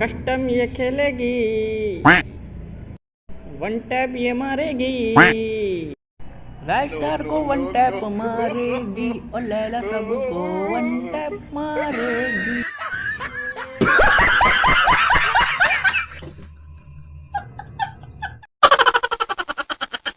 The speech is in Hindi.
कस्टम ये खेलेगी। वन टैप ये मारेगी। स्टार को वन टैप मारेगी और लैला सबको वन टैप मारेगी।